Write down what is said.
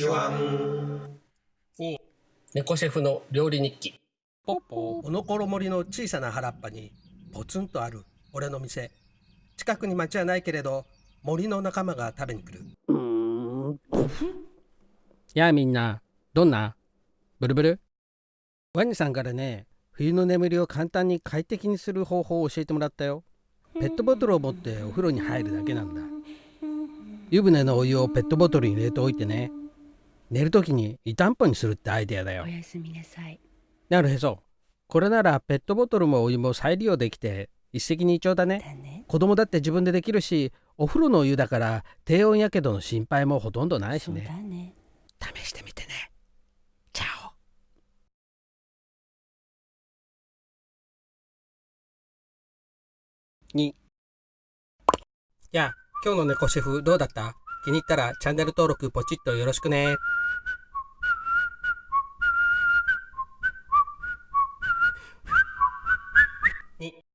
チュワン2猫シェフの料理日記。ポッポおのころ森の小さな原っぱにポツンとある俺の店。近くに町はないけれど森の仲間が食べに来る。うーん。やあみんなどんな？ブルブル？ワニさんからね冬の眠りを簡単に快適にする方法を教えてもらったよ。ペットボトルを持ってお風呂に入るだけなんだ。湯船のお湯をペットボトルに入れておいてね寝るときに湯たんぽにするってアイデアだよ。おやすみなさい。なるへそ。これならペットボトルもお湯も再利用できて一石二鳥だね。だね。子供だって自分でできるしお風呂のお湯だから低温やけどの心配もほとんどないしそうねだね。試してみてね。チャオ。2やあ今日の猫シェフどうだった？気に入ったらチャンネル登録ポチッとよろしくね。2